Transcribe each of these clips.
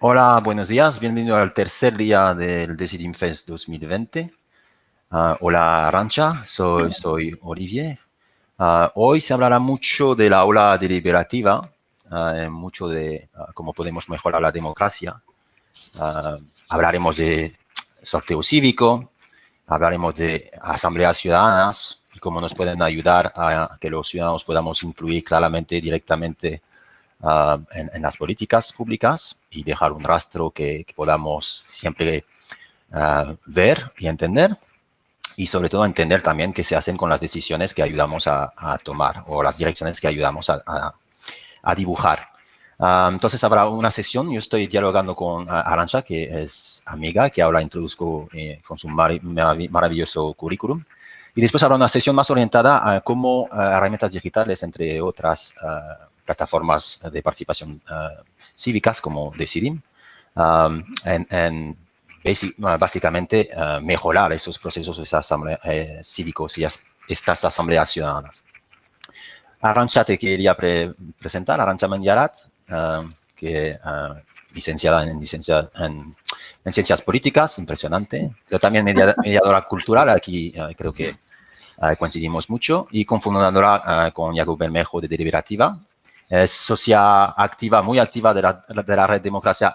Hola, buenos días. Bienvenido al tercer día del Decidim Fest 2020. Ah, hola, Arancha. Soy, soy Olivier. Ah, hoy se hablará mucho de la ola deliberativa, uh, mucho de cómo podemos mejorar la democracia. hablaremos de sorteo cívico, hablaremos de asambleas ciudadanas y cómo nos pueden ayudar a que los ciudadanos podamos influir claramente, directamente Ah, en, las políticas públicas y dejar un rastro que, podamos siempre ah, ver y entender y sobre todo entender también qué se hacen con las decisiones que ayudamos a, tomar o las direcciones que ayudamos a, dibujar. Ah, entonces habrá una sesión, yo estoy dialogando con Arancha, que es amiga, que ahora introduzco eh, con su maravilloso currículum. Y después habrá una sesión más orientada a cómo herramientas digitales, entre otras plataformas de participación uh, cívicas como Decidim, um, en, básicamente uh, mejorar esos procesos eh, cívicos y estas asambleas ciudadanas. Arancha te quería presentar, Arancha Menyarat, uh, que licenciada en, licenciada en, ciencias políticas, impresionante. Yo también mediadora cultural, aquí creo que coincidimos mucho, y cofundadora con Jacob Bermejo de Deliberativa, es socia activa, muy activa de la, de la red Democracia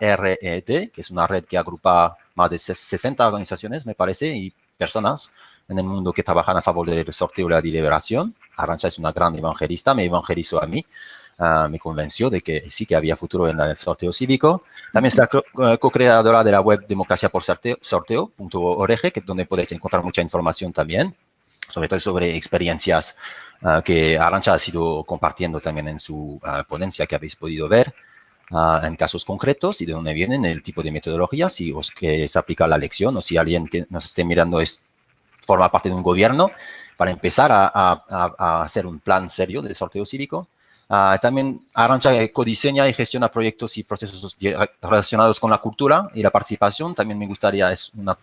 RED, que es una red que agrupa más de 60 organizaciones, me parece, y personas en el mundo que trabajan a favor del sorteo y la deliberación. Arancha es una gran evangelista, me evangelizó a mí, uh, me convenció de que sí que había futuro en el sorteo cívico. También es la eh, co-creadora de la web democracia por sorteo.org, que es donde podéis encontrar mucha información también sobre todo sobre experiencias ah, que Arancha ha sido compartiendo también en su ah, ponencia que habéis podido ver, ah, en casos concretos y de dónde vienen el tipo de metodología, si os que se aplica la lección o si alguien que nos esté mirando es, forma parte de un gobierno, para empezar a, hacer un plan serio de sorteo cívico. también Arancha codiseña y gestiona proyectos y procesos relacionados con la cultura y la participación. También me gustaría, es una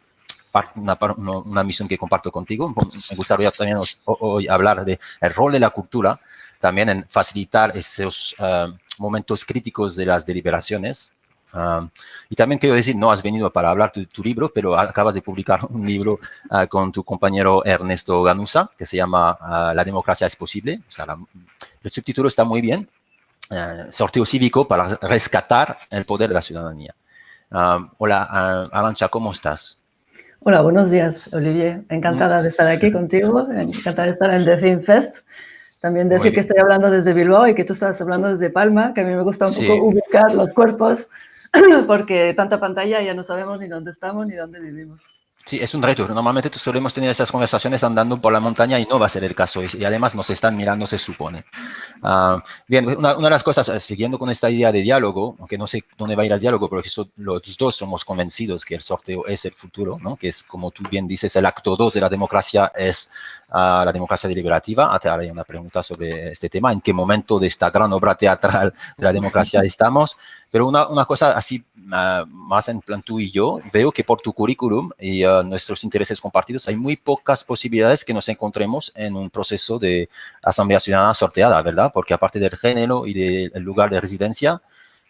una, misión que comparto contigo. Me gustaría también hoy hablar del rol de la cultura, también en facilitar esos eh, momentos críticos de las deliberaciones. Ah, y también quiero decir, no has venido para hablar de tu libro, pero acabas de publicar un libro ah, con tu compañero Ernesto Ganusa, que se llama ah, La democracia es posible. O sea, el subtítulo está muy bien. sorteo cívico para rescatar el poder de la ciudadanía. hola, Arancha, ¿cómo estás? Hola, buenos días, Olivier. Encantada de estar aquí contigo, encantada de estar en The Fest. También decir que estoy hablando desde Bilbao y que tú estás hablando desde Palma, que a mí me gusta un poco ubicar los cuerpos, porque tanta pantalla ya no sabemos ni dónde estamos ni dónde vivimos. Sí, es un reto. Normalmente solemos tener esas conversaciones andando por la montaña y no va a ser el caso. Y, además nos están mirando, se supone. Ah, bien, una, de las cosas, eh, siguiendo con esta idea de diálogo, aunque no sé dónde va a ir el diálogo, pero que los dos somos convencidos que el sorteo es el futuro, ¿no? que es, como tú bien dices, el acto 2 de la democracia es uh, la democracia deliberativa. Ah, te haré una pregunta sobre este tema. ¿En qué momento de esta gran obra teatral de la democracia estamos? Pero una, una cosa así, uh, más en plan tú y yo, veo que por tu currículum y nuestros intereses compartidos, hay muy pocas posibilidades que nos encontremos en un proceso de asamblea ciudadana sorteada, ¿verdad? Porque aparte del género y del lugar de residencia,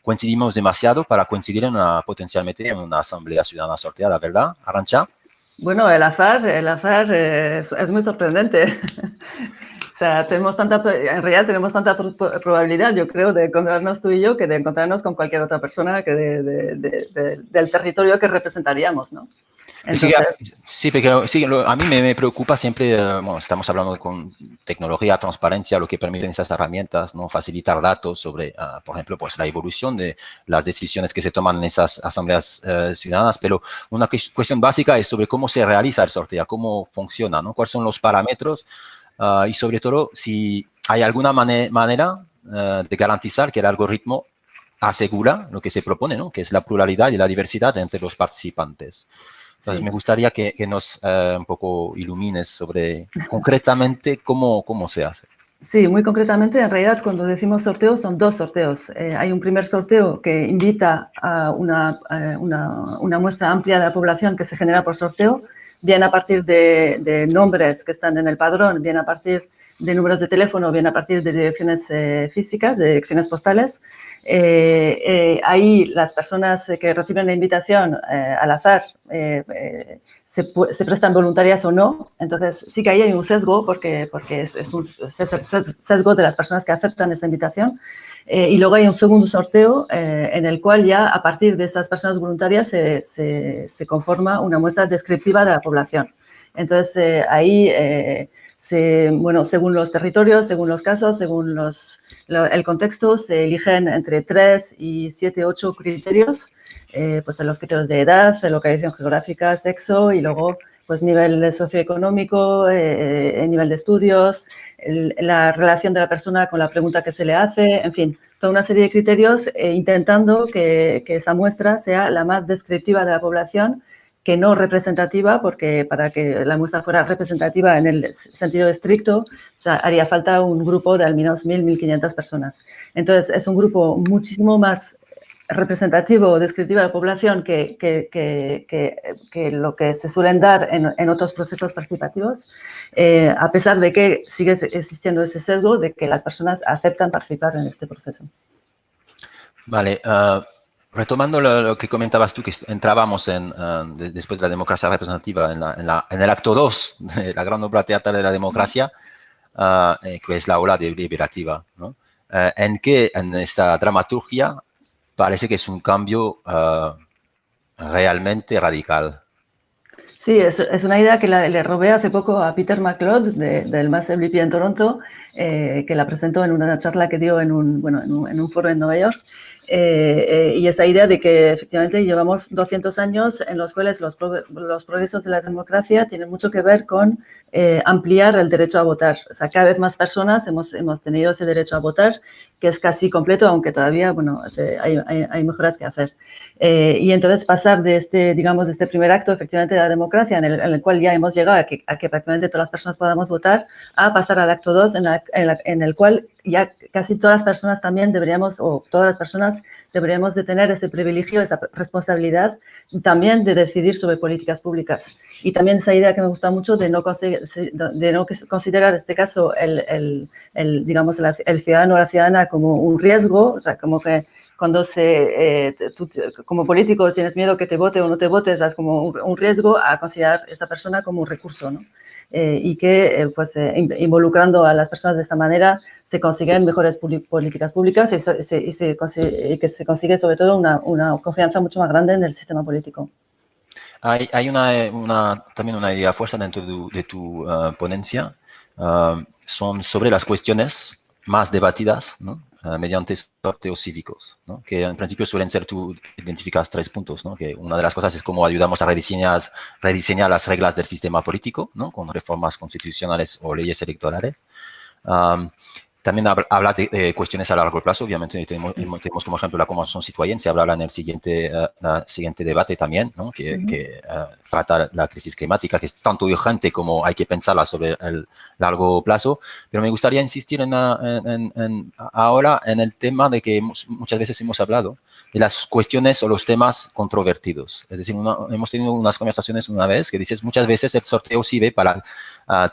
coincidimos demasiado para coincidir en una, potencialmente en una asamblea ciudadana sorteada, ¿verdad, Arancha? Bueno, el azar, el azar es, es muy sorprendente. O sea, tenemos tanta, en realidad tenemos tanta probabilidad, yo creo, de encontrarnos tú y yo que de encontrarnos con cualquier otra persona que del territorio que representaríamos, ¿no? sí, porque sí, a mí me, preocupa siempre, eh, bueno, estamos hablando con tecnología, transparencia, lo que permiten esas herramientas, ¿no? Facilitar datos sobre, ah, por ejemplo, pues la evolución de las decisiones que se toman en esas asambleas eh, ciudadanas, pero una cuestión básica es sobre cómo se realiza el sorteo, cómo funciona, ¿no? Cuáles son los parámetros ah, y sobre todo si hay alguna manera eh, de garantizar que el algoritmo asegura lo que se propone, ¿no? Que es la pluralidad y la diversidad entre los participantes. Entonces, me gustaría que, nos eh, un poco ilumines sobre concretamente cómo, cómo se hace. Sí, muy concretamente, en realidad, cuando decimos sorteos, son dos sorteos. Eh, hay un primer sorteo que invita a una, una, una, muestra amplia de la población que se genera por sorteo, bien a partir de, de, nombres que están en el padrón, bien a partir de números de teléfono, bien a partir de direcciones físicas, de direcciones postales. ahí las personas que reciben la invitación al azar se, prestan voluntarias o no. Entonces, sí que ahí hay un sesgo, porque, porque es, un sesgo de las personas que aceptan esa invitación. Eh, y luego hay un segundo sorteo eh, en el cual ya a partir de esas personas voluntarias se, se, conforma una muestra descriptiva de la población. Entonces, eh, ahí, se, bueno, según los territorios, según los casos, según los, el contexto, se eligen entre tres y siete, ocho criterios pues en los criterios de edad, localización geográfica, sexo y luego pues nivel socioeconómico, eh, eh, nivel de estudios, la relación de la persona con la pregunta que se le hace, en fin, toda una serie de criterios intentando que, que, esa muestra sea la más descriptiva de la población que no representativa, porque para que la muestra fuera representativa en el sentido estricto, haría falta un grupo de al menos 1.000, 1.500 personas. Entonces, es un grupo muchísimo más representativo o descriptiva de la población que, que, que, lo que se suelen dar en, en otros procesos participativos, eh, a pesar de que sigue existiendo ese sesgo de que las personas aceptan participar en este proceso. Vale, uh, retomando lo, que comentabas tú, que entrábamos en, uh, después de la democracia representativa en, la, en, el acto 2 de la gran obra teatral de la democracia, uh, que es la ola deliberativa, ¿no? en que en esta dramaturgia parece que es un cambio uh, realmente radical. Sí, es, es, una idea que le robé hace poco a Peter McLeod de, del MassWP en Toronto, eh, que la presentó en una charla que dio en un, bueno, en un, en un foro en Nueva York. Eh, eh, y esa idea de que efectivamente llevamos 200 años en los cuales los, los progresos de la democracia tienen mucho que ver con eh, ampliar el derecho a votar. O sea, cada vez más personas hemos, hemos tenido ese derecho a votar, que es casi completo, aunque todavía, bueno, hay, hay, hay mejoras que hacer. Eh, y entonces pasar de este, digamos, de este primer acto, efectivamente, de la democracia, en el, en el cual ya hemos llegado a que, a que, prácticamente todas las personas podamos votar, a pasar al acto 2, en, en, en, el cual ya casi todas las personas también deberíamos, o todas las personas deberíamos de tener ese privilegio, esa responsabilidad también de decidir sobre políticas públicas. Y también esa idea que me gusta mucho de no, de no considerar este caso el, el, el digamos, el ciudadano o la ciudadana como un riesgo, o sea, como que cuando se, eh, tú, como político tienes miedo que te vote o no te votes, es como un riesgo a considerar a esta persona como un recurso, ¿no? Eh, y que, eh, pues, eh, involucrando a las personas de esta manera, se consiguen mejores políticas públicas y, se, y, se consigue, y, que se consigue, sobre todo, una, una, confianza mucho más grande en el sistema político. Hay, hay una, una, también una idea fuerza dentro de, tu ponencia, son sobre las cuestiones más debatidas, ¿no? Uh, mediante sorteos cívicos, ¿no? que en principio suelen ser, tú identificas tres puntos, ¿no? que una de las cosas es cómo ayudamos a rediseñar, rediseñar las reglas del sistema político, ¿no? con reformas constitucionales o leyes electorales. También habla de, de, cuestiones a largo plazo, obviamente tenemos, tenemos como ejemplo la Convención Citoyen, se hablará en el siguiente, uh, siguiente debate también, ¿no? que, uh -huh. que uh, trata la crisis climática, que es tanto urgente como hay que pensarla sobre el largo plazo, pero me gustaría insistir en, en, en, ahora en el tema de que muchas veces hemos hablado de las cuestiones o los temas controvertidos. Es decir, una, hemos tenido unas conversaciones una vez que dices, muchas veces el sorteo sirve para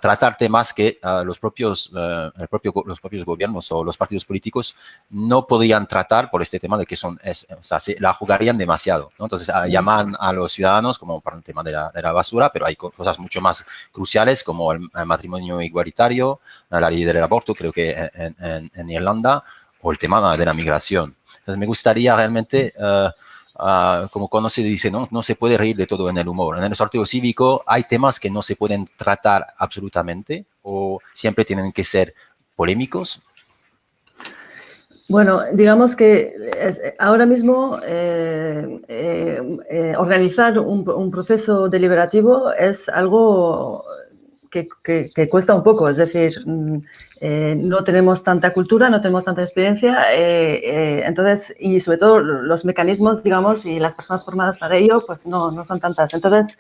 tratar temas que los, propios, el propio, los propios gobiernos o los partidos políticos no podrían tratar por este tema de que son, es, o sea, se la jugarían demasiado. ¿no? Entonces, a, llaman a los ciudadanos como para un tema de la, de la, basura, pero hay cosas mucho más cruciales como el, el matrimonio igualitario, la ley del aborto, creo que en, en, en, Irlanda, o el tema de la migración. Entonces, me gustaría realmente... Uh, Uh, como cuando se dice, ¿no? no se puede reír de todo en el humor. En el sorteo cívico hay temas que no se pueden tratar absolutamente o siempre tienen que ser polémicos? Bueno, digamos que ahora mismo eh, eh, eh, organizar un, proceso deliberativo es algo que, cuesta un poco, es decir, mm, eh, no tenemos tanta cultura, no tenemos tanta experiencia, eh, entonces, y sobre todo los mecanismos, digamos, y las personas formadas para ello, pues no, no son tantas. Entonces,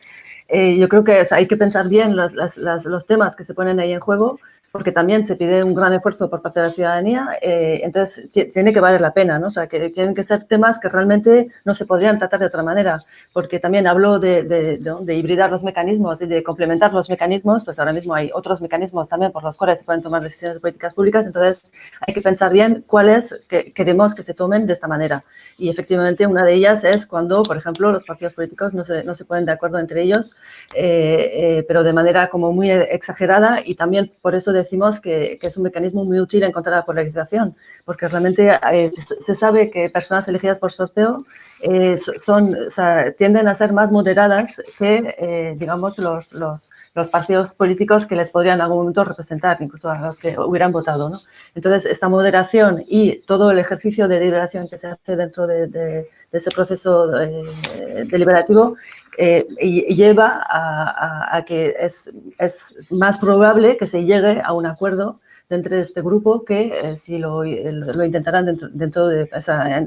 yo creo que hay que pensar bien los, los temas que se ponen ahí en juego porque también se pide un gran esfuerzo por parte de la ciudadanía, eh, entonces tiene que valer la pena, ¿no? O sea, que tienen que ser temas que realmente no se podrían tratar de otra manera, porque también hablo de, de, hibridar los mecanismos y de complementar los mecanismos, pues ahora mismo hay otros mecanismos también por los cuales se pueden tomar decisiones de políticas públicas, entonces hay que pensar bien cuáles que queremos que se tomen de esta manera. Y efectivamente una de ellas es cuando, por ejemplo, los partidos políticos no se, no se ponen de acuerdo entre ellos, eh, eh, pero de manera como muy exagerada y también por eso de decimos que, es un mecanismo muy útil en contra de la polarización, porque realmente eh, se sabe que personas elegidas por sorteo eh, son, tienden a ser más moderadas que, eh, digamos, los, los, partidos políticos que les podrían en algún momento representar, incluso a los que hubieran votado. ¿no? Entonces, esta moderación y todo el ejercicio de deliberación que se hace dentro de, ese proceso deliberativo lleva a, a, que es, es más probable que se llegue a un acuerdo dentro de este grupo que eh, si lo, lo, intentarán dentro, dentro de,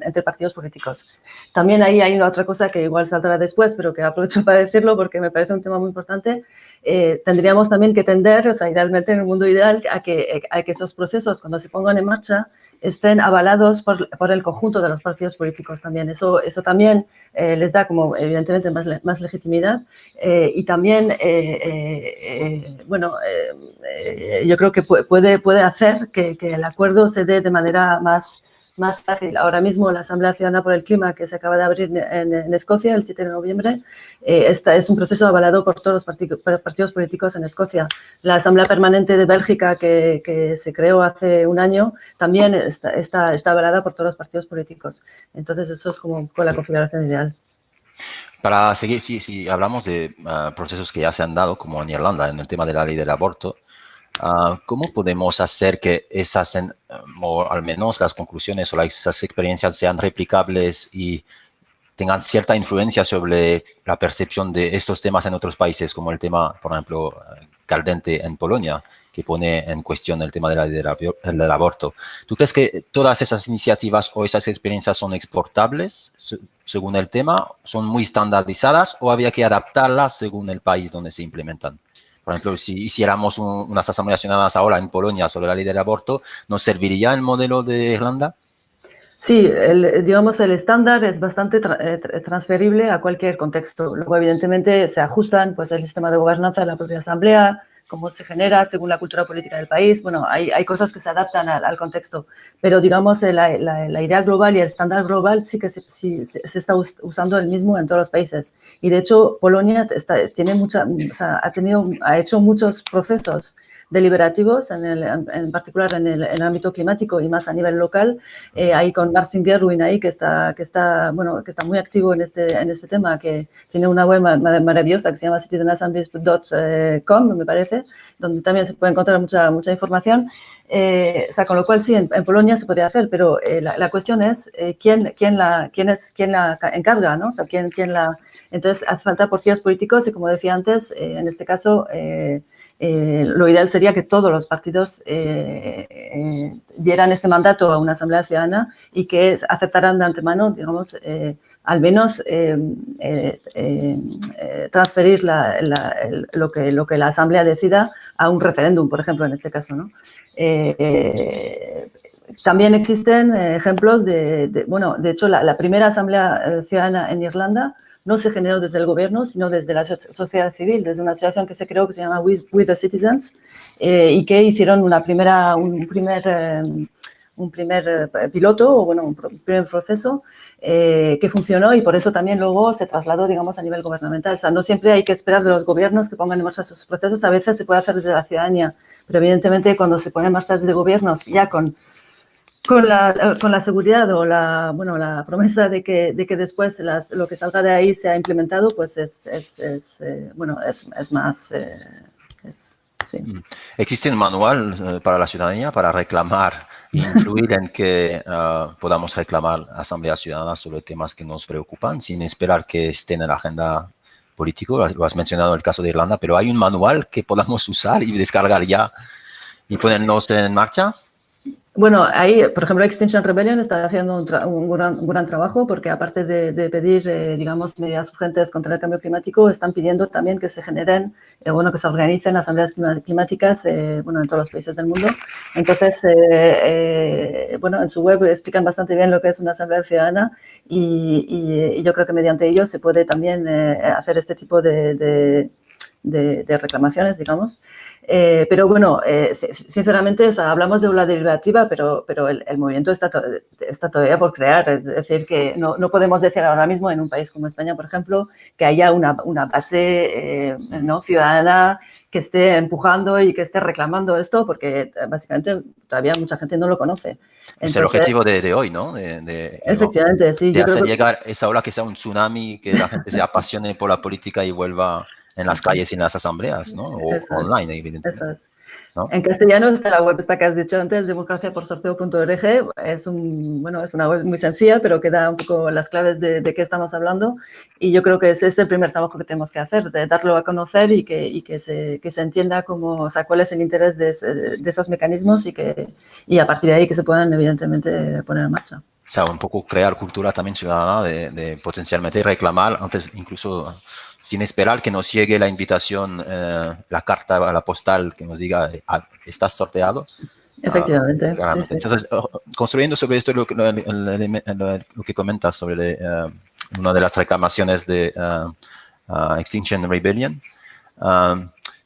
entre partidos políticos. También ahí hay otra cosa que igual saldrá después, pero que aprovecho para decirlo porque me parece un tema muy importante. Eh, tendríamos también que tender, o sea, idealmente en el mundo ideal, a que, a que esos procesos, cuando se pongan en marcha, estén avalados por, por, el conjunto de los partidos políticos también. Eso, eso también eh, les da como evidentemente más, más legitimidad eh, y también, eh, bueno, yo creo que puede, puede hacer que, que, el acuerdo se dé de manera más, más fácil. Ahora mismo la Asamblea Ciudadana por el Clima, que se acaba de abrir en, Escocia el 7 de noviembre, eh, es un proceso avalado por todos los partidos políticos en Escocia. La Asamblea Permanente de Bélgica, que, se creó hace un año, también está, está, avalada por todos los partidos políticos. Entonces, eso es como con la configuración ideal. Para seguir, si, si hablamos de ah, procesos que ya se han dado, como en Irlanda, en el tema de la ley del aborto, Ah, ¿Cómo podemos hacer que esas, o al menos las conclusiones o esas experiencias sean replicables y tengan cierta influencia sobre la percepción de estos temas en otros países, como el tema, por ejemplo, caldente en Polonia, que pone en cuestión el tema de la, del aborto. ¿Tú crees que todas esas iniciativas o esas experiencias son exportables según el tema, son muy estandarizadas o había que adaptarlas según el país donde se implementan? Por ejemplo, si hiciéramos unas asambleas ahora en Polonia sobre la ley del aborto, ¿nos serviría el modelo de Irlanda? Sí, el, digamos, el estándar es bastante eh, transferible a cualquier contexto. Luego, evidentemente, se ajustan pues, el sistema de gobernanza de la propia asamblea, cómo se genera según la cultura política del país. Bueno, hay, hay cosas que se adaptan al, contexto, pero digamos eh, la, la, idea global y el estándar global sí que se, se, está usando el mismo en todos los países. Y de hecho, Polonia está, tiene mucha, o sea, ha, tenido, ha hecho muchos procesos deliberativos, en, el, en particular en el, ámbito climático y más a nivel local. Eh, ahí con Marcin Gerwin ahí que está, que está, bueno, que está muy activo en este, en este tema, que tiene una web maravillosa que se llama citizenassemblies.com, me parece, donde también se puede encontrar mucha, mucha información. Eh, o sea, con lo cual sí, en, Polonia se podría hacer, pero eh, la, la, cuestión es quién, quién, la, quién, es, quién la encarga, ¿no? O sea, quién, quién la... Entonces, hace falta partidos políticos y, como decía antes, en este caso, eh, lo ideal sería que todos los partidos eh, eh, dieran este mandato a una asamblea ciudadana y que aceptaran de antemano, digamos, al menos transferir lo, que, lo que la asamblea decida a un referéndum, por ejemplo, en este caso. ¿no? también existen ejemplos de, bueno, de hecho, la primera asamblea ciudadana en Irlanda no se generó desde el gobierno, sino desde la sociedad civil, desde una asociación que se creó que se llama With, the Citizens eh, y que hicieron una primera, un primer, eh, un primer eh, piloto, o bueno, un primer proceso que funcionó y por eso también luego se trasladó, digamos, a nivel gubernamental. O sea, no siempre hay que esperar de los gobiernos que pongan en marcha sus procesos, a veces se puede hacer desde la ciudadanía, pero evidentemente cuando se pone en marcha desde gobiernos ya con con la, con la seguridad o la, bueno, la promesa de que, de que después las, lo que salga de ahí sea implementado, pues es, es, es eh, bueno, es, es más... Eh, sí. Mm. ¿Existe un manual eh, para la ciudadanía para reclamar e influir en que podamos reclamar asambleas ciudadanas sobre temas que nos preocupan sin esperar que estén en la agenda política? Lo has mencionado en el caso de Irlanda, pero ¿hay un manual que podamos usar y descargar ya y ponernos en marcha? Bueno, ahí, por ejemplo, Extinction Rebellion está haciendo un, gran, trabajo porque aparte de, pedir, eh, digamos, medidas urgentes contra el cambio climático, están pidiendo también que se generen, eh, bueno, que se organicen asambleas climáticas, eh, bueno, en todos los países del mundo. Entonces, bueno, en su web explican bastante bien lo que es una asamblea ciudadana y, yo creo que mediante ello se puede también hacer este tipo de reclamaciones, digamos. Eh, pero bueno, eh, sinceramente, hablamos de una derivativa, pero, pero el, movimiento está, está, todavía por crear. Es decir, que no, no, podemos decir ahora mismo en un país como España, por ejemplo, que haya una, una base eh, ¿no? ciudadana que esté empujando y que esté reclamando esto, porque básicamente todavía mucha gente no lo conoce. es el objetivo de, hoy, ¿no? De, efectivamente, sí. De hacer llegar esa ola que sea un tsunami, que la gente se apasione por la política y vuelva en las calles y en las asambleas, ¿no? O online, evidentemente. En castellano está la web esta que has dicho antes, democraciaporsorteo.org. Es, un, bueno, es una web muy sencilla, pero que da un poco las claves de, qué estamos hablando. Y yo creo que ese es el primer trabajo que tenemos que hacer, de darlo a conocer y que, y que, se, que se entienda cómo, o sea, cuál es el interés de, de, esos mecanismos y, que, y a partir de ahí que se puedan, evidentemente, poner en marcha. O sea, un poco crear cultura también ciudadana de, de potencialmente reclamar, antes incluso sin esperar que nos llegue la invitación, eh, la carta la postal que nos diga, ah, estás sorteado. Efectivamente. Entonces, oh, construyendo sobre esto lo, que comentas sobre eh, una de las reclamaciones de uh, Extinction Rebellion,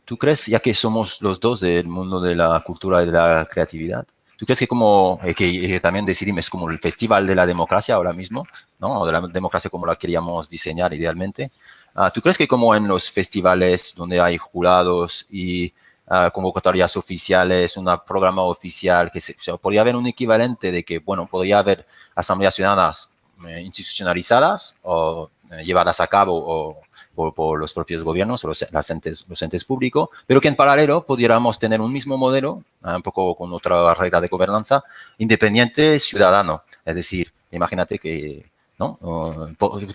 ¿tú crees, ya que somos los dos del mundo de la cultura y de la creatividad, ¿Tú crees que como, que también Decidim es como el festival de la democracia ahora mismo, ¿no? O de la democracia como la queríamos diseñar idealmente. Ah, ¿Tú crees que como en los festivales donde hay jurados y ah, convocatorias oficiales, un programa oficial, que se, podría haber un equivalente de que, bueno, podría haber asambleas ciudadanas eh, institucionalizadas o eh, llevadas a cabo o, por, los propios gobiernos los, entes, los entes públicos, pero que en paralelo pudiéramos tener un mismo modelo, ah, un poco con otra regla de gobernanza, independiente ciudadano. Es decir, imagínate que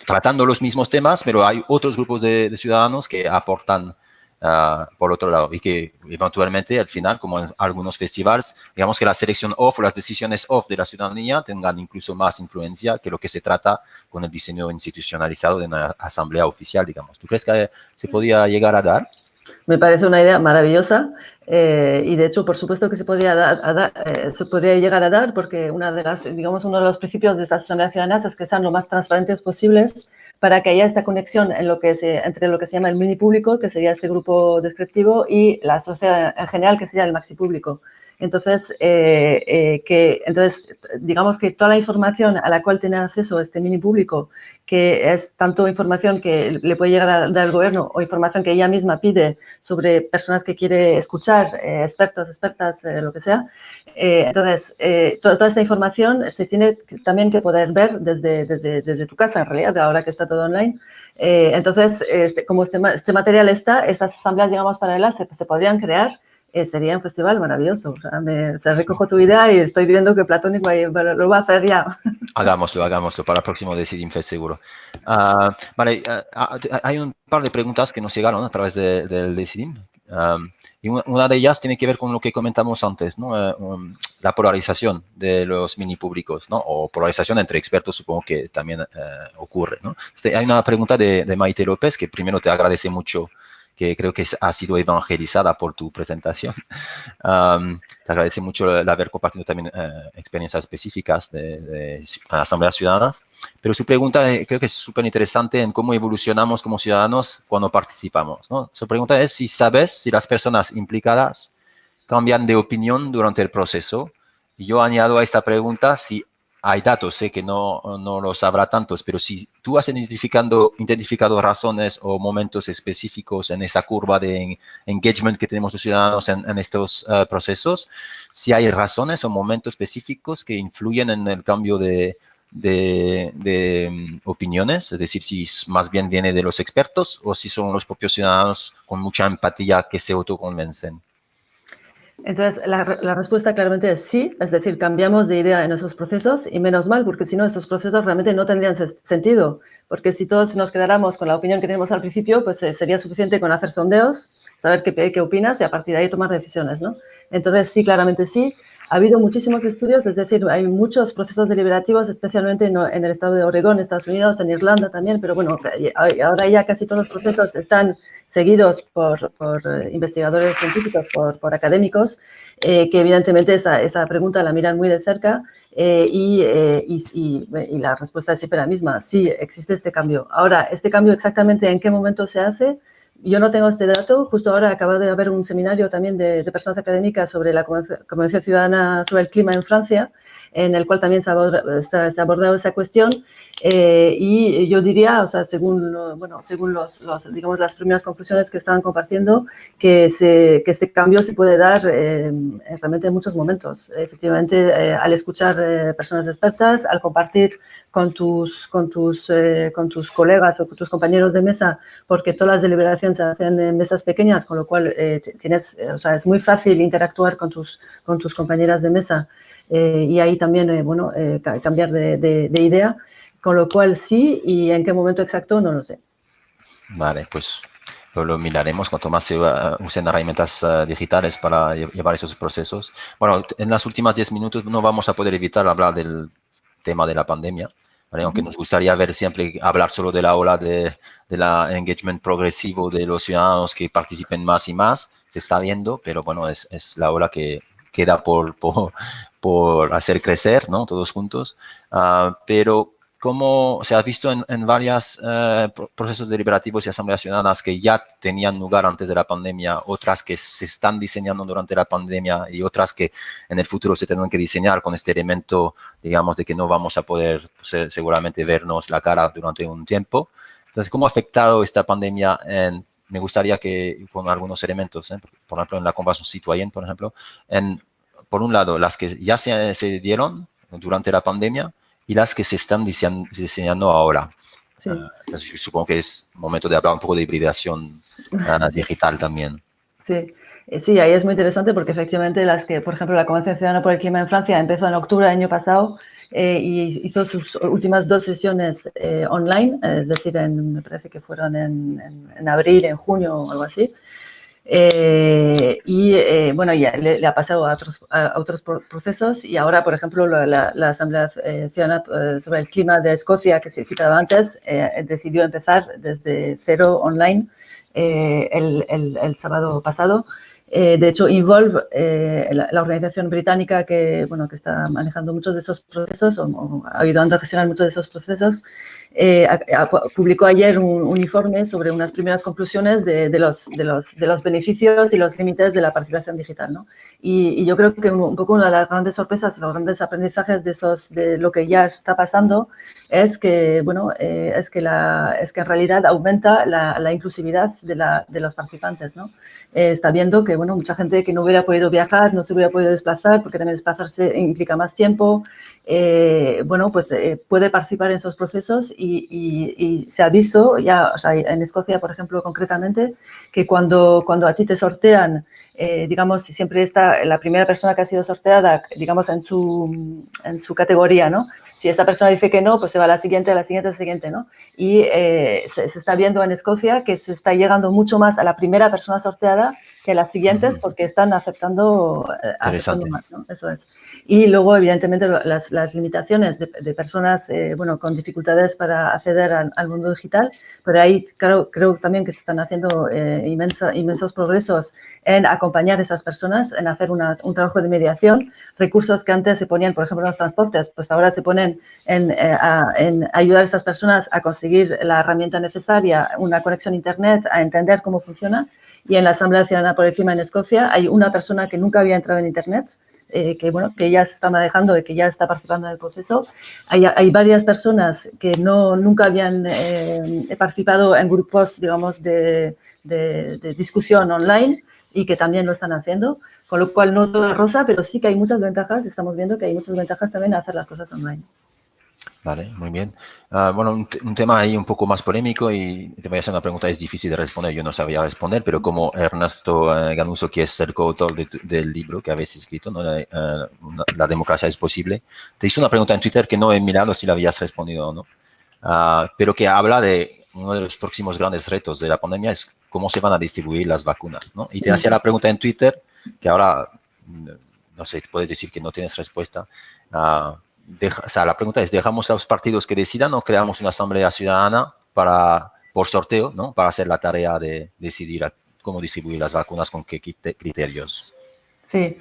tratando los mismos temas, pero hay otros grupos de, ciudadanos que aportan ah, por otro lado y que eventualmente al final, como en algunos festivales, digamos que la selección off o las decisiones off de la ciudadanía tengan incluso más influencia que lo que se trata con el diseño institucionalizado de una asamblea oficial, digamos. ¿Tú crees que se podía llegar a dar? Me parece una idea maravillosa eh, y de hecho, por supuesto que se podría, dar, eh, se podría llegar a dar porque una de las, digamos, uno de los principios de estas asambleas ciudadanas es que sean lo más transparentes posibles para que haya esta conexión entre lo que se llama el mini público, que sería este grupo descriptivo, y la sociedad en general, que sería el maxi público. Entonces, eh, eh, que, entonces, digamos que toda la información a la cual tiene acceso este mini público, que es tanto información que le puede llegar a dar el gobierno o información que ella misma pide sobre personas que quiere escuchar, eh, expertos, expertas, lo que sea. entonces, toda, esta información se tiene también que poder ver desde, desde, desde, tu casa, en realidad, ahora que está todo online. entonces, este, como este, este, material está, estas asambleas, digamos, paralelas se, se podrían crear eh, sería un festival maravilloso. O sea, me, recojo tu idea y estoy viendo que Platónico lo va a hacer ya. Hagámoslo, hagámoslo para el próximo Decidim Fest seguro. Ah, vale, ah, hay un par de preguntas que nos llegaron a través del Decidim. y una de ellas tiene que ver con lo que comentamos antes, ¿no? Eh, um, la polarización de los mini públicos, ¿no? o polarización entre expertos, supongo que también eh, ocurre. ¿no? Este, hay una pregunta de, de Maite López, que primero te agradece mucho que creo que ha sido evangelizada por tu presentación. te agradece mucho el haber compartido también eh, experiencias específicas de, de, asambleas ciudadanas, pero su pregunta eh, creo que es súper interesante en cómo evolucionamos como ciudadanos cuando participamos. ¿no? Su pregunta es si sabes si las personas implicadas cambian de opinión durante el proceso. Y yo añado a esta pregunta si hay datos, sé que no, no los habrá tantos, pero si tú has identificando, identificado razones o momentos específicos en esa curva de engagement que tenemos los ciudadanos en, estos eh, procesos, si hay razones o momentos específicos que influyen en el cambio de, de, mm, opiniones, es decir, si más bien viene de los expertos o si son los propios ciudadanos con mucha empatía que se autoconvencen. Entonces, la, respuesta claramente es sí, es decir, cambiamos de idea en esos procesos y menos mal, porque si no, esos procesos realmente no tendrían sentido, porque si todos nos quedáramos con la opinión que tenemos al principio, pues eh, sería suficiente con hacer sondeos saber qué, qué opinas y a partir de ahí tomar decisiones, ¿no? Entonces, sí, claramente sí. Ha habido muchísimos estudios, es decir, hay muchos procesos deliberativos, especialmente en, el estado de Oregón, Estados Unidos, en Irlanda también, pero bueno, ahora ya casi todos los procesos están seguidos por, eh, investigadores científicos, por, académicos, eh, que evidentemente esa, esa, pregunta la miran muy de cerca eh, y, y, y, la respuesta es siempre la misma, sí, existe este cambio. Ahora, ¿este cambio exactamente en qué momento se hace? Yo no tengo este dato. Justo ahora acaba de haber un seminario también de, personas académicas sobre la Convención Ciudadana sobre el Clima en Francia, en el cual también se ha abordado esa cuestión. Eh, y yo diría, o sea, según, bueno, según los, digamos, las primeras conclusiones que estaban compartiendo, que, se, que este cambio se puede dar eh, realmente en muchos momentos. Efectivamente, eh, al escuchar personas expertas, al compartir con tus, con, tus, con tus colegas o con tus compañeros de mesa, porque todas las deliberaciones se hacen en mesas pequeñas, con lo cual tienes, o sea, es muy fácil interactuar con tus, con tus compañeras de mesa y ahí también, bueno, cambiar de, de idea. Con lo cual sí, y en qué momento exacto no lo sé. Vale, pues lo, miraremos cuanto más se usen herramientas eh, digitales para llevar esos procesos. Bueno, en las últimas 10 minutos no vamos a poder evitar hablar del tema de la pandemia, aunque nos gustaría ver siempre hablar solo de la ola de, de la engagement progresivo de los ciudadanos que participen más y más, se está viendo, pero bueno, es, es la ola que queda por, por, por hacer crecer, ¿no? Todos juntos. Uh, pero como se ha visto en, en varios eh, procesos deliberativos y asambleas ciudadanas que ya tenían lugar antes de la pandemia, otras que se están diseñando durante la pandemia y otras que en el futuro se tendrán que diseñar con este elemento, digamos, de que no vamos a poder pues, seguramente vernos la cara durante un tiempo. Entonces, ¿cómo ha afectado esta pandemia en me gustaría que con algunos elementos, ¿eh? por ejemplo, en la convención citoyen, por ejemplo, en, por un lado, las que ya se, se dieron durante la pandemia, y las que se están diseñando ahora. Sí. Uh, supongo que es momento de hablar un poco de hibridación uh, digital también. Sí. Eh, sí, ahí es muy interesante porque efectivamente las que, por ejemplo, la Convención Ciudadana por el Clima en Francia empezó en octubre del año pasado eh, y hizo sus últimas dos sesiones eh, online, es decir, en, me parece que fueron en, en, en, abril, en junio o algo así. Eh, y eh, bueno, ya le, ha pasado a otros, a otros procesos y ahora, por ejemplo, la, la Asamblea eh, Ciudadana eh, sobre el Clima de Escocia, que se citaba antes, decidió empezar desde cero online el, el, sábado pasado. De hecho, Involve, la, la, organización británica que, bueno, que está manejando muchos de esos procesos o, o ayudando a gestionar muchos de esos procesos, eh, publicó ayer un, informe sobre unas primeras conclusiones de, de, los, de, los, de, los, beneficios y los límites de la participación digital. ¿no? Y, y, yo creo que un, un, poco una de las grandes sorpresas, los grandes aprendizajes de, esos, de lo que ya está pasando es que, bueno, eh, es, que la, es que en realidad aumenta la, la inclusividad de, la, de, los participantes. ¿no? Eh, está viendo que bueno, mucha gente que no hubiera podido viajar, no se hubiera podido desplazar, porque también desplazarse implica más tiempo, eh, bueno, pues eh, puede participar en esos procesos y, y, y, se ha visto ya, o sea, en Escocia, por ejemplo, concretamente, que cuando, cuando a ti te sortean, eh, digamos, siempre está la primera persona que ha sido sorteada, digamos, en su, en su categoría, ¿no? Si esa persona dice que no, pues se va a la siguiente, a la siguiente, a la siguiente, ¿no? Y eh, se, se está viendo en Escocia que se está llegando mucho más a la primera persona sorteada que las siguientes porque están aceptando, eh, aceptando más, ¿no? Eso es. Y luego, evidentemente, las, las limitaciones de, de personas, eh, bueno, con dificultades para acceder al, al, mundo digital, pero ahí claro, creo también que se están haciendo eh, inmensa, inmensos progresos en acompañar a esas personas, en hacer una, un trabajo de mediación, recursos que antes se ponían, por ejemplo, en los transportes, pues ahora se ponen en, eh, a, en ayudar a esas personas a conseguir la herramienta necesaria, una conexión a Internet, a entender cómo funciona, y en la Asamblea Ciudadana por el Clima en Escocia hay una persona que nunca había entrado en Internet, eh, que, bueno, que ya se está manejando y que ya está participando en el proceso. Hay, hay varias personas que no, nunca habían eh, participado en grupos, digamos, de, de, de, discusión online y que también lo están haciendo, con lo cual no todo es rosa, pero sí que hay muchas ventajas, estamos viendo que hay muchas ventajas también a hacer las cosas online. Vale, muy bien. Uh, bueno, un, un, tema ahí un poco más polémico y te voy a hacer una pregunta, es difícil de responder, yo no sabía responder, pero como Ernesto uh, Ganuso, que es el coautor de del libro que habéis escrito, ¿no? uh, una, La democracia es posible, te hizo una pregunta en Twitter que no he mirado si la habías respondido o no, pero que habla de uno de los próximos grandes retos de la pandemia es cómo se van a distribuir las vacunas, ¿no? Y te hacía la pregunta en Twitter, que ahora, no sé, puedes decir que no tienes respuesta. Uh, o sea, la pregunta es, ¿dejamos a los partidos que decidan o creamos una asamblea ciudadana para, por sorteo, ¿no? Para hacer la tarea de decidir cómo distribuir las vacunas, con qué criterios? Sí.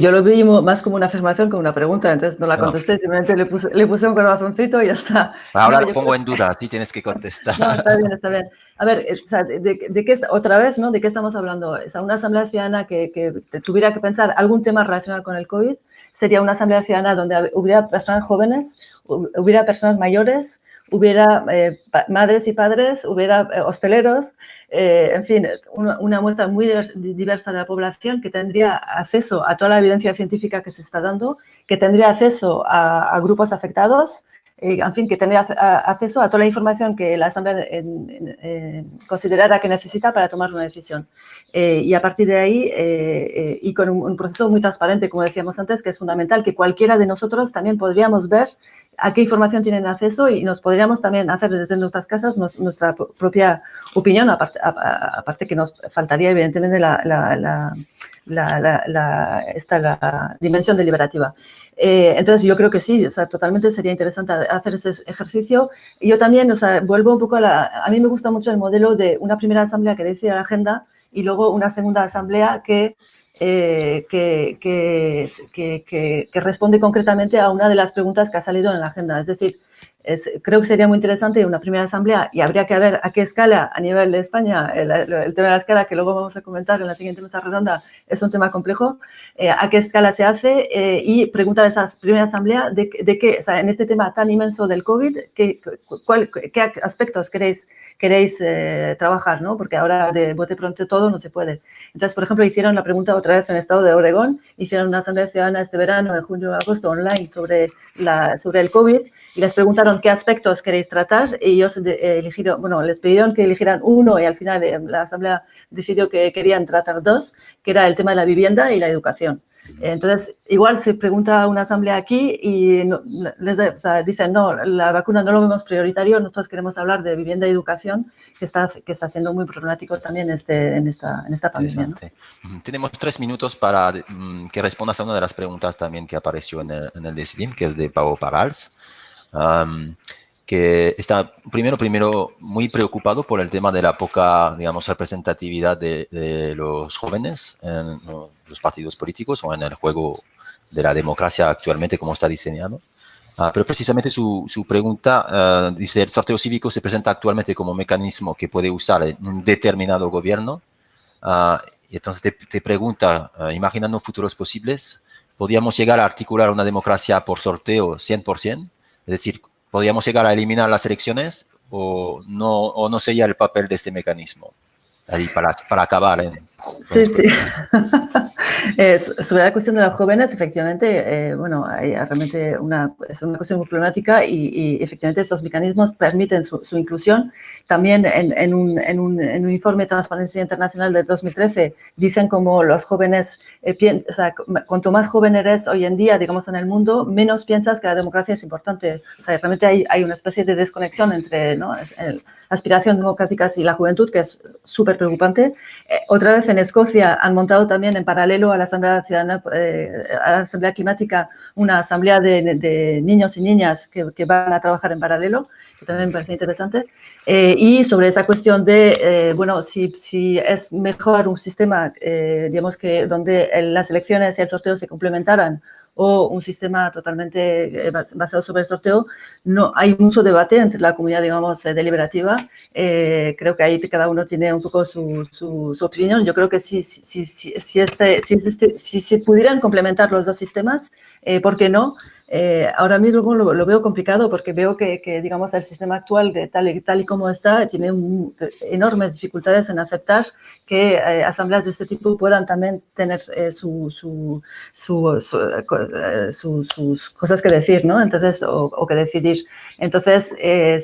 yo lo vi más como una afirmación que una pregunta, entonces no la contesté, simplemente le puse, le puse un corazoncito y ya está. Ahora lo pongo en duda, sí tienes que contestar. No, está bien, está bien. A ver, de, de, qué, otra vez, ¿no? ¿De qué estamos hablando? O sea, una asamblea ciudadana que, que tuviera que pensar algún tema relacionado con el COVID, sería una asamblea ciudadana donde hubiera personas jóvenes, hubiera personas mayores, hubiera eh, madres y padres, hubiera eh, hosteleros, eh, en fin, una, muestra muy diversa de la población que tendría acceso a toda la evidencia científica que se está dando, que tendría acceso a, grupos afectados, en fin, que tendría acceso a toda la información que la Asamblea considerara que necesita para tomar una decisión. y a partir de ahí, y con un, proceso muy transparente, como decíamos antes, que es fundamental, que cualquiera de nosotros también podríamos ver a qué información tienen acceso y nos podríamos también hacer desde nuestras casas nuestra propia opinión, aparte, aparte, que nos faltaría evidentemente la, esta, la dimensión deliberativa. Eh, entonces, yo creo que sí, o sea, totalmente sería interesante hacer ese ejercicio. Y yo también, o sea, vuelvo un poco a la... A mí me gusta mucho el modelo de una primera asamblea que decide la agenda y luego una segunda asamblea que eh, que, que, que, responde concretamente a una de las preguntas que ha salido en la agenda. Es decir, creo que sería muy interesante una primera asamblea y habría que ver a qué escala a nivel de España, el, tema de la escala que luego vamos a comentar en la siguiente mesa redonda es un tema complejo, eh, a qué escala se hace eh, y preguntar a esa primera asamblea de, de qué, o sea, en este tema tan inmenso del COVID, qué, cuál, qué aspectos queréis, queréis eh, trabajar, ¿no? Porque ahora de bote pronto todo no se puede. Entonces, por ejemplo, hicieron la pregunta otra vez en el estado de Oregón, hicieron una asamblea ciudadana este verano, en junio agosto, online, sobre, la, sobre el COVID y les preguntaron qué aspectos queréis tratar y ellos eligieron, bueno, les pidieron que eligieran uno y al final eh, la Asamblea decidió que querían tratar dos, que era el tema de la vivienda y la educación. Entonces, igual se pregunta a una asamblea aquí y les dicen, no, la vacuna no lo vemos prioritario, nosotros queremos hablar de vivienda y educación, que está, que está siendo muy problemático también este, en, esta, en esta pandemia. Tenemos tres minutos para mm, que respondas a una de las preguntas también que apareció en el, en el que es de Pau Parals que está primero, primero muy preocupado por el tema de la poca, digamos, representatividad de, los jóvenes en los partidos políticos o en el juego de la democracia actualmente como está diseñado. Ah, pero precisamente su, su pregunta ah, dice, el sorteo cívico se presenta actualmente como mecanismo que puede usar un determinado gobierno. Uh, y entonces te pregunta, imaginando futuros posibles, ¿podríamos llegar a articular una democracia por sorteo 100%? Es decir, ¿podríamos llegar a eliminar las elecciones o no, o no sería el papel de este mecanismo? Ahí para, para acabar en Sí, sí. sobre la cuestión de los jóvenes, efectivamente, eh, bueno, hay realmente una, es una cuestión muy problemática y, efectivamente estos mecanismos permiten su, inclusión. También en, un, en, un, en, un, informe de Transparencia Internacional de 2013 dicen como los jóvenes, eh, o sea, cuanto más joven eres hoy en día, digamos, en el mundo, menos piensas que la democracia es importante. O sea, realmente hay, hay una especie de desconexión entre ¿no? aspiración democráticas y la juventud, que es súper preocupante. Eh, otra vez en Escocia han montado también en paralelo a la Asamblea Ciudadana, eh, a la Asamblea Climática, una asamblea de, niños y niñas que, van a trabajar en paralelo, que también me parece interesante. Eh, y sobre esa cuestión de, eh, bueno, si, si, es mejor un sistema, digamos que donde las elecciones y el sorteo se complementaran o un sistema totalmente eh, basado sobre el sorteo, no hay mucho debate entre la comunidad, digamos, eh, deliberativa. Eh, creo que ahí cada uno tiene un poco su, su, opinión. Yo creo que si, si, si, si, este, si, este, si se pudieran complementar los dos sistemas, ¿por qué no? Eh, ahora mismo lo, veo complicado porque veo que, digamos, el sistema actual, tal, y, como está, tiene enormes dificultades en aceptar que eh, asambleas de este tipo puedan también tener eh, su, su, sus cosas que decir, ¿no? Entonces, o, que decidir. Entonces,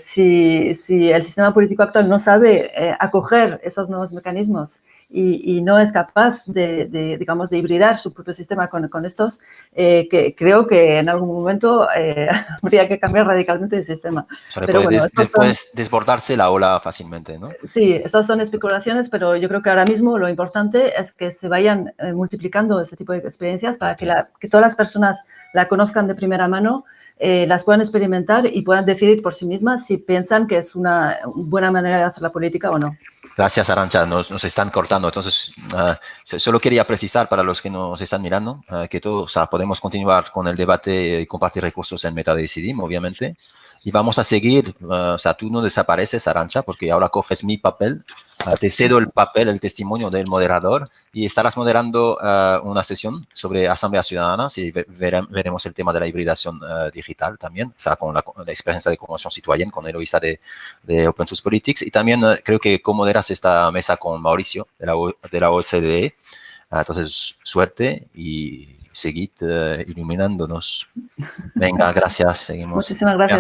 si, el sistema político actual no sabe acoger esos nuevos mecanismos y, no es capaz de, digamos, de hibridar su propio sistema con, con estos, eh, que creo que en algún momento eh, habría que cambiar radicalmente el sistema. pero puede después desbordarse la ola fácilmente, ¿no? Sí, estas son especulaciones, pero yo creo que ahora mismo lo importante es que se vayan eh, multiplicando este tipo de experiencias para que, la, que todas las personas la conozcan de primera mano las puedan experimentar y puedan decidir por sí mismas si piensan que es una buena manera de hacer la política o no. Gracias, Arancha. Nos, nos están cortando. Entonces, ah, solo quería precisar para los que nos están mirando ah, que todos podemos continuar con el debate y compartir recursos en MetaDecidim, obviamente. Y vamos a seguir, uh, o sea, tú no desapareces, Arancha, porque ahora coges mi papel, uh, te cedo el papel, el testimonio del moderador y estarás moderando uh, una sesión sobre Asamblea Ciudadana y veremos el tema de la hibridación digital también, o sea, con la, experiencia de conmoción citoyen, con Eloisa de, de Open Source Politics y también creo que moderas esta mesa con Mauricio de la, de la OCDE. entonces, suerte y seguid iluminándonos. Venga, gracias. Seguimos. Muchísimas gracias.